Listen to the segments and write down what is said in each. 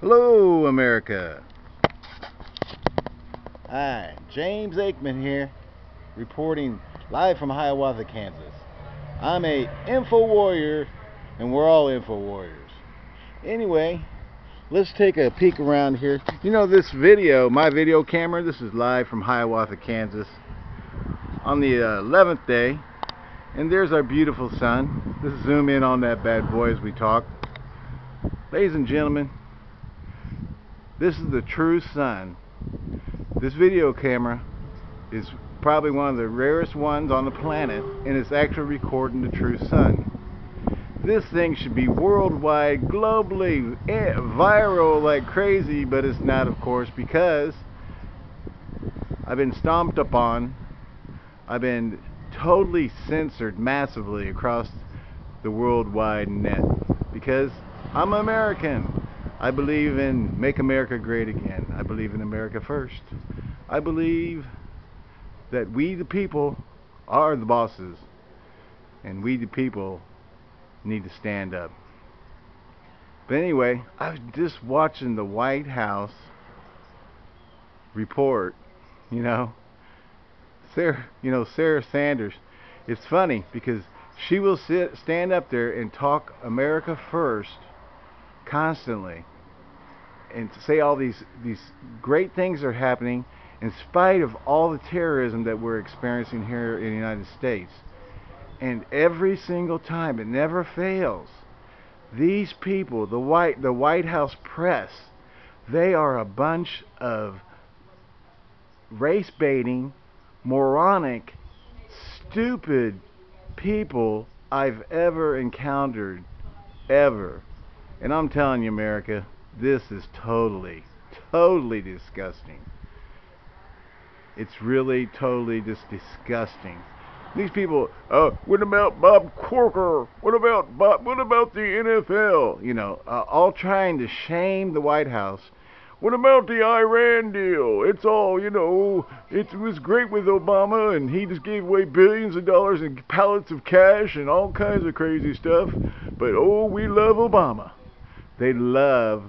Hello, America. Hi, James Aikman here, reporting live from Hiawatha, Kansas. I'm a info warrior, and we're all info warriors. Anyway, let's take a peek around here. You know, this video, my video camera, this is live from Hiawatha, Kansas, on the uh, 11th day, and there's our beautiful sun. Let's zoom in on that bad boy as we talk. Ladies and gentlemen, this is the true sun. This video camera is probably one of the rarest ones on the planet and it's actually recording the true sun. This thing should be worldwide, globally, eh, viral like crazy, but it's not of course because I've been stomped upon, I've been totally censored massively across the worldwide net because I'm American. I believe in make America great again. I believe in America first. I believe that we the people are the bosses and we the people need to stand up. But anyway, I was just watching the White House report, you know. Sarah, you know, Sarah Sanders. It's funny because she will sit stand up there and talk America first constantly and say all these these great things are happening in spite of all the terrorism that we're experiencing here in the United States. And every single time, it never fails. These people, the white the White House press, they are a bunch of race baiting, moronic, stupid people I've ever encountered ever. And I'm telling you, America, this is totally, totally disgusting. It's really totally just disgusting. These people, uh, what about Bob Corker? What about Bob? What about the NFL? You know, uh, all trying to shame the White House. What about the Iran deal? It's all, you know, it was great with Obama and he just gave away billions of dollars and pallets of cash and all kinds of crazy stuff. But oh, we love Obama. They love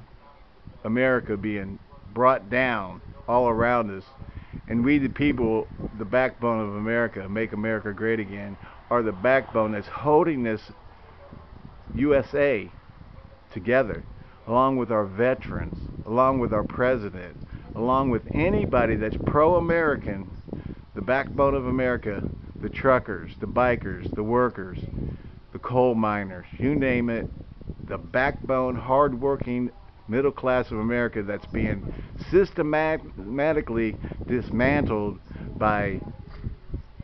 America being brought down all around us. And we, the people, the backbone of America, make America great again, are the backbone that's holding this USA together, along with our veterans, along with our president, along with anybody that's pro American, the backbone of America, the truckers, the bikers, the workers, the coal miners, you name it, the backbone, hardworking middle class of America that's being systematically dismantled by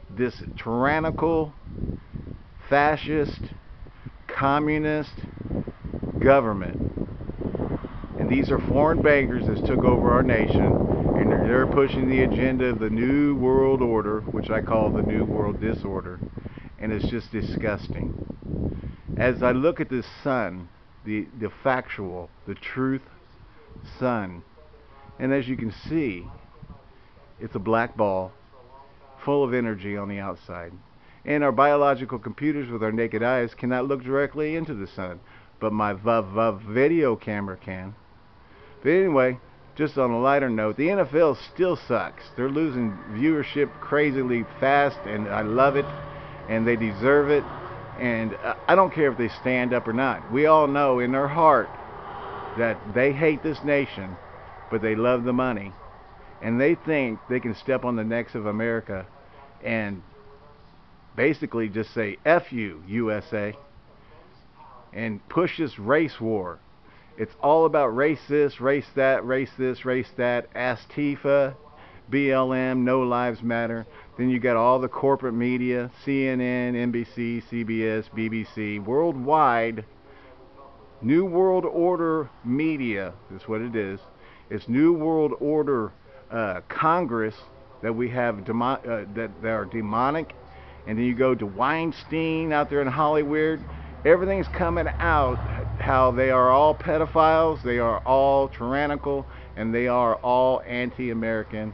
this tyrannical, fascist, communist government. And these are foreign bankers that took over our nation, and they're pushing the agenda of the New World Order, which I call the New World Disorder, and it's just disgusting. As I look at this sun, the, the factual, the truth sun. And as you can see, it's a black ball full of energy on the outside. And our biological computers with our naked eyes cannot look directly into the sun, but my video camera can. But anyway, just on a lighter note, the NFL still sucks. They're losing viewership crazily fast, and I love it, and they deserve it. And I don't care if they stand up or not. We all know in their heart that they hate this nation, but they love the money. And they think they can step on the necks of America and basically just say, F you, USA, and push this race war. It's all about race this, race that, race this, race that, Antifa, BLM, No Lives Matter. Then you got all the corporate media, CNN, NBC, CBS, BBC, worldwide. New World Order media is what it is. It's New World Order uh, Congress that we have demo uh, that, that are demonic. And then you go to Weinstein out there in Hollywood. Everything's coming out how they are all pedophiles, they are all tyrannical, and they are all anti-American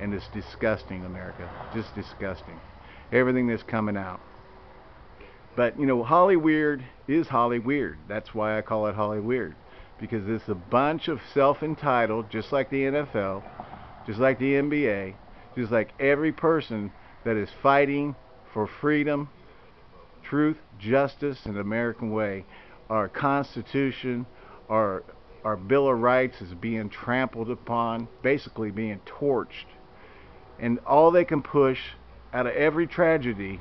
and it's disgusting, America. Just disgusting. Everything that's coming out. But, you know, Holly Weird is Holly Weird. That's why I call it Holly Weird. because it's a bunch of self-entitled, just like the NFL, just like the NBA, just like every person that is fighting for freedom, truth, justice, and the American way. Our Constitution, our our Bill of Rights is being trampled upon, basically being torched. And all they can push out of every tragedy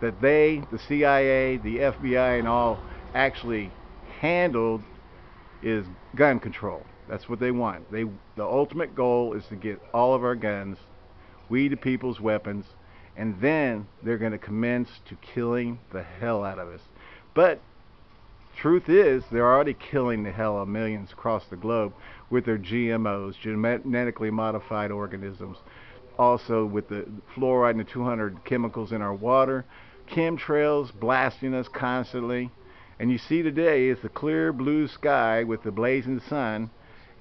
that they, the CIA, the FBI, and all actually handled is gun control. That's what they want. They the ultimate goal is to get all of our guns, we the people's weapons, and then they're going to commence to killing the hell out of us. But truth is, they're already killing the hell of millions across the globe with their GMOs, genetically modified organisms. Also with the fluoride and the 200 chemicals in our water, chemtrails blasting us constantly. And you see today is the clear blue sky with the blazing sun.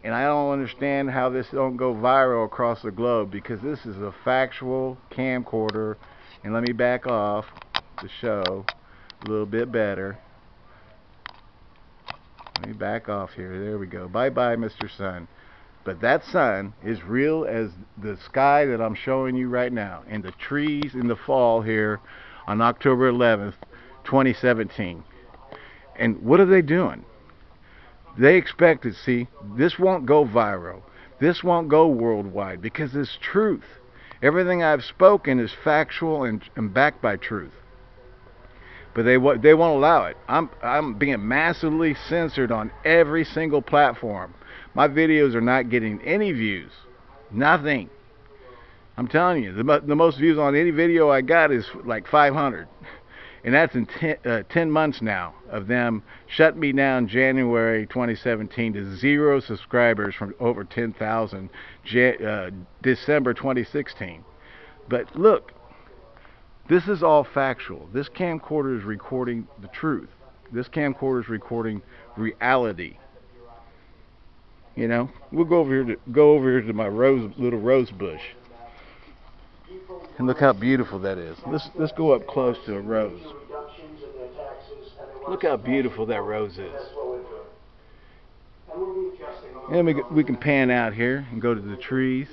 And I don't understand how this don't go viral across the globe because this is a factual camcorder. And let me back off to show a little bit better. Let me back off here. There we go. Bye-bye, Mr. Sun. But that sun is real as the sky that I'm showing you right now. And the trees in the fall here on October 11th, 2017. And what are they doing? They expect to see this won't go viral. This won't go worldwide because it's truth. Everything I've spoken is factual and, and backed by truth but they they won't allow it. I'm I'm being massively censored on every single platform. My videos are not getting any views, nothing. I'm telling you, the the most views on any video I got is like 500, and that's in ten, uh, 10 months now of them shut me down January 2017 to zero subscribers from over 10,000 uh, December 2016. But look, this is all factual. This camcorder is recording the truth. This camcorder is recording reality. You know, we'll go over here to go over here to my rose little rose bush. And look how beautiful that is. Let's let's go up close to a rose. Look how beautiful that rose is. And we we can pan out here and go to the trees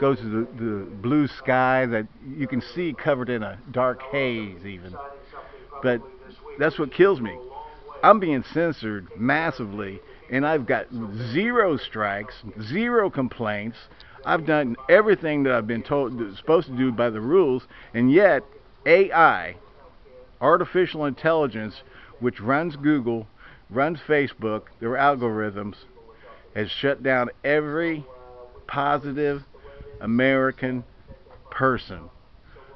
Go to the, the blue sky that you can see covered in a dark haze even. But that's what kills me. I'm being censored massively and I've got zero strikes, zero complaints. I've done everything that I've been told supposed to do by the rules and yet AI, artificial intelligence, which runs Google, runs Facebook, their algorithms, has shut down every positive American person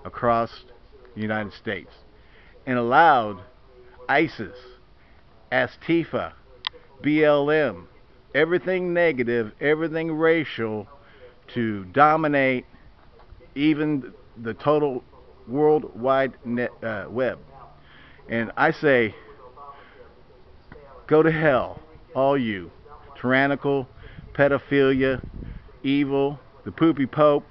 across the United States and allowed ISIS, Antifa, BLM, everything negative, everything racial to dominate even the total worldwide net, uh, web. And I say, go to hell, all you, tyrannical, pedophilia, evil, the poopy pope,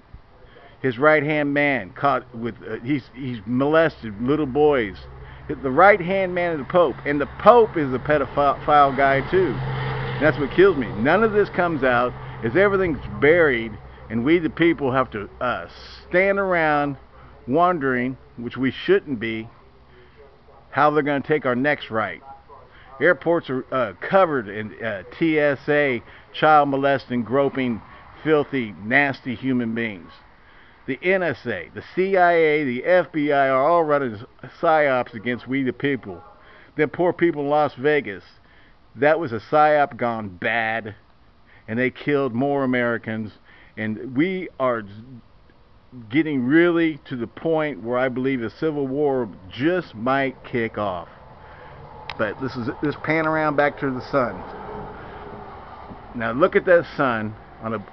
his right hand man caught with uh, he's he's molested little boys. The right hand man of the pope, and the pope is a pedophile guy too. And that's what kills me. None of this comes out, as everything's buried, and we the people have to uh, stand around wondering, which we shouldn't be, how they're going to take our next right. Airports are uh, covered in uh, TSA, child molesting, groping filthy, nasty human beings. The NSA, the CIA, the FBI are all running psyops against we the people. Them poor people in Las Vegas, that was a psyop gone bad, and they killed more Americans. And we are getting really to the point where I believe a civil war just might kick off. But this is this pan around back to the sun. Now look at that sun on a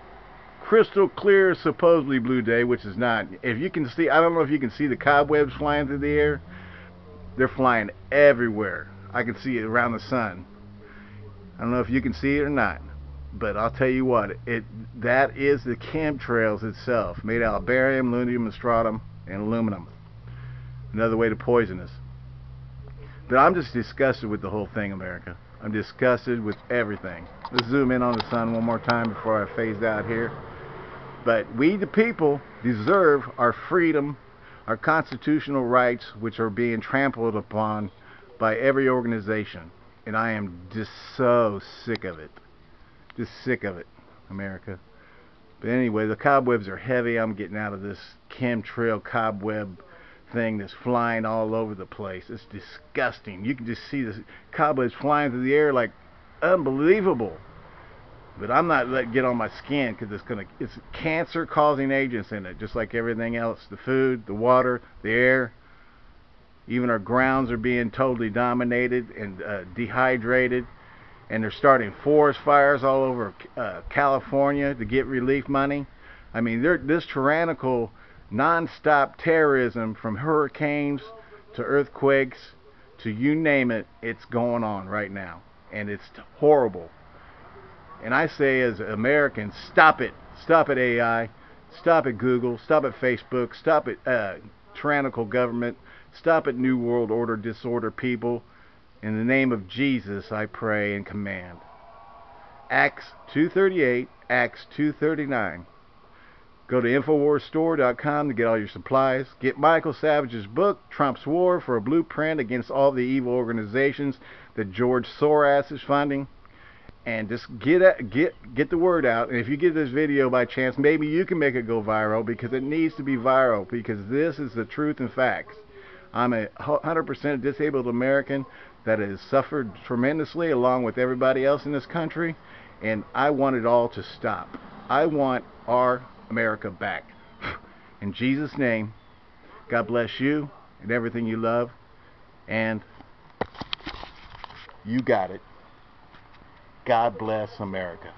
crystal clear, supposedly blue day, which is not. If you can see, I don't know if you can see the cobwebs flying through the air. They're flying everywhere. I can see it around the sun. I don't know if you can see it or not, but I'll tell you what, it that is the chemtrails itself, made out of barium, lutetium, strontium, and aluminum. Another way to poison us. But I'm just disgusted with the whole thing, America. I'm disgusted with everything. Let's zoom in on the sun one more time before I phase out here. But we, the people, deserve our freedom, our constitutional rights, which are being trampled upon by every organization. And I am just so sick of it. Just sick of it, America. But anyway, the cobwebs are heavy. I'm getting out of this chemtrail cobweb thing that's flying all over the place. It's disgusting. You can just see the cobwebs flying through the air like unbelievable. But I'm not letting get on my skin because it's gonna it's cancer causing agents in it, just like everything else. The food, the water, the air. Even our grounds are being totally dominated and uh, dehydrated. And they're starting forest fires all over uh, California to get relief money. I mean, this tyrannical non-stop terrorism from hurricanes to earthquakes to you name it, it's going on right now. And it's horrible. And I say as Americans, stop it. Stop it AI. Stop it Google. Stop it Facebook. Stop it uh, tyrannical government. Stop it New World Order disorder people. In the name of Jesus, I pray and command. Acts 238, Acts 239. Go to InfoWarsStore.com to get all your supplies. Get Michael Savage's book, Trump's War, for a blueprint against all the evil organizations that George Soros is funding. And just get get get the word out. And if you get this video by chance, maybe you can make it go viral because it needs to be viral because this is the truth and facts. I'm a 100% disabled American that has suffered tremendously along with everybody else in this country, and I want it all to stop. I want our America back. In Jesus' name, God bless you and everything you love. And you got it. God bless America.